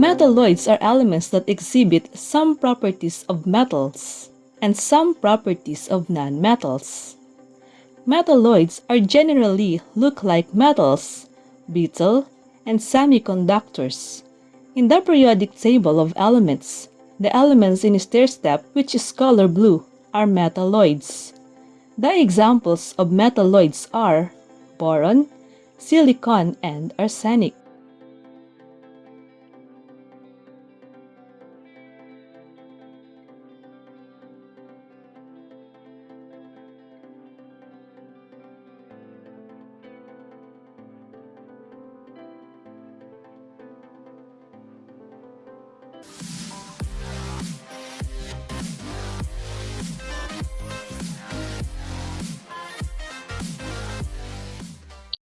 Metalloids are elements that exhibit some properties of metals and some properties of nonmetals. Metalloids are generally look like metals, brittle, and semiconductors. In the periodic table of elements, the elements in a stair step which is color blue are metalloids. The examples of metalloids are boron, silicon, and arsenic.